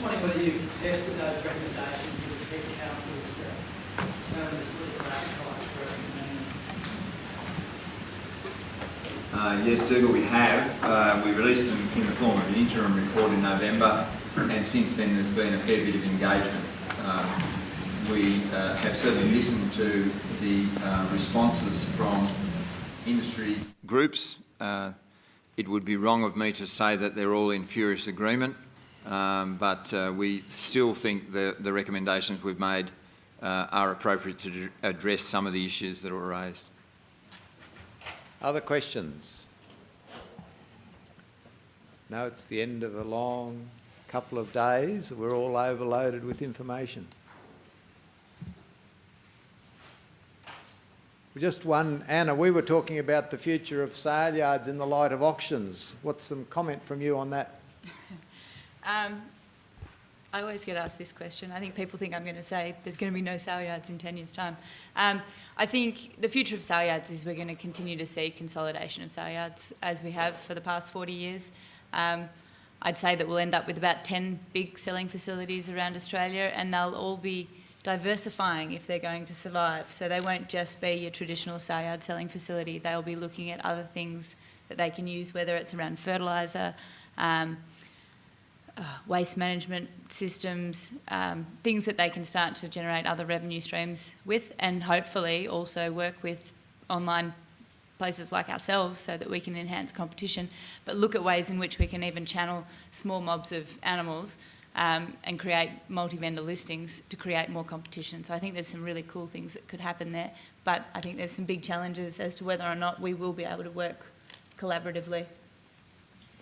just wondering whether you've tested those recommendations with the head councils to determine the political appetite for Uh, yes, Dougal, we have. Uh, we released them in the form of an interim report in November, and since then there's been a fair bit of engagement. Um, we uh, have certainly listened to the uh, responses from industry groups. Uh, it would be wrong of me to say that they're all in furious agreement, um, but uh, we still think the, the recommendations we've made uh, are appropriate to address some of the issues that were raised. Other questions? Now it's the end of a long couple of days. We're all overloaded with information. Just one, Anna, we were talking about the future of sale yards in the light of auctions. What's some comment from you on that? Um, I always get asked this question. I think people think I'm going to say there's going to be no sale yards in 10 years' time. Um, I think the future of sale yards is we're going to continue to see consolidation of sale yards as we have for the past 40 years. Um, I'd say that we'll end up with about 10 big selling facilities around Australia and they'll all be diversifying if they're going to survive. So they won't just be your traditional sale yard selling facility. They'll be looking at other things that they can use, whether it's around fertiliser, um, waste management systems, um, things that they can start to generate other revenue streams with and hopefully also work with online places like ourselves so that we can enhance competition, but look at ways in which we can even channel small mobs of animals um, and create multi-vendor listings to create more competition. So I think there's some really cool things that could happen there, but I think there's some big challenges as to whether or not we will be able to work collaboratively.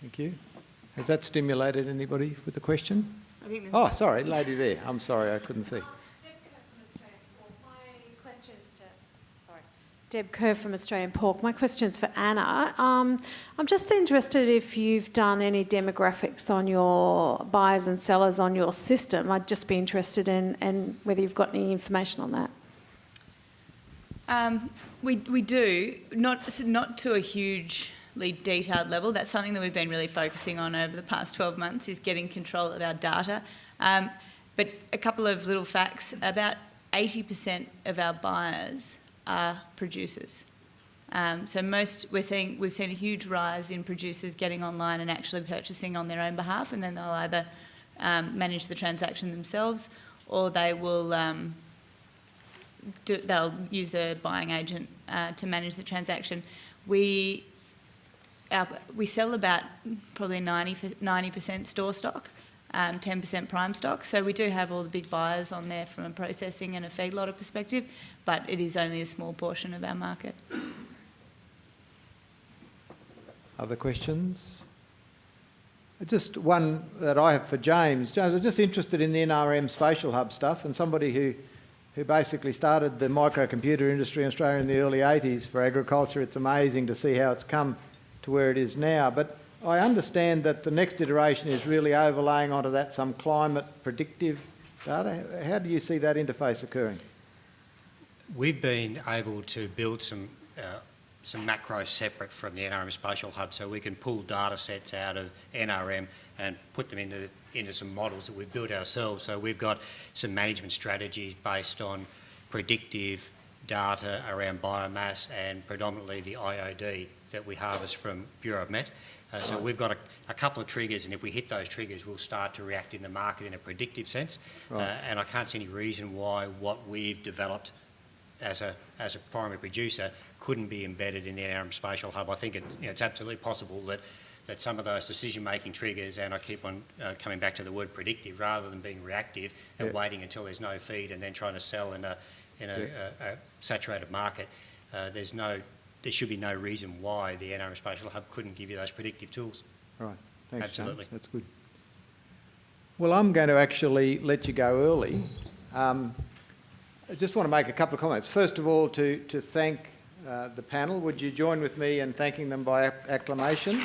Thank you. Has that stimulated anybody with a question? I think there's Oh, sorry, lady there. I'm sorry, I couldn't see. Deb Kerr from Australian Pork. My question's for Anna. Um, I'm just interested if you've done any demographics on your buyers and sellers on your system. I'd just be interested in, in whether you've got any information on that. Um, we, we do, not, not to a hugely detailed level. That's something that we've been really focusing on over the past 12 months is getting control of our data. Um, but a couple of little facts, about 80% of our buyers are producers. Um, so most we're seeing we've seen a huge rise in producers getting online and actually purchasing on their own behalf, and then they'll either um, manage the transaction themselves or they will um, do, they'll use a buying agent uh, to manage the transaction. We our, we sell about probably 90 percent store stock. 10% um, prime stock. So we do have all the big buyers on there from a processing and a feedlotter perspective, but it is only a small portion of our market. Other questions? Just one that I have for James. James, I'm just interested in the NRM Spatial Hub stuff and somebody who, who basically started the microcomputer industry in Australia in the early 80s for agriculture. It's amazing to see how it's come to where it is now. But I understand that the next iteration is really overlaying onto that some climate predictive data. How do you see that interface occurring? We've been able to build some uh, some macros separate from the NRM Spatial Hub so we can pull data sets out of NRM and put them into, into some models that we've built ourselves. So we've got some management strategies based on predictive data around biomass and predominantly the IOD that we harvest from Bureau of Met. Uh, so we've got a, a, couple of triggers, and if we hit those triggers, we'll start to react in the market in a predictive sense. Right. Uh, and I can't see any reason why what we've developed as a as a primary producer couldn't be embedded in the NRM Spatial Hub. I think it, you know, it's absolutely possible that that some of those decision-making triggers, and I keep on uh, coming back to the word predictive, rather than being reactive and yeah. waiting until there's no feed and then trying to sell in a in a, a, a saturated market. Uh, there's no there should be no reason why the NRM Spatial Hub couldn't give you those predictive tools. Right. Thanks, Absolutely. That's good. Well, I'm going to actually let you go early. Um, I just want to make a couple of comments. First of all, to, to thank uh, the panel. Would you join with me in thanking them by acclamation?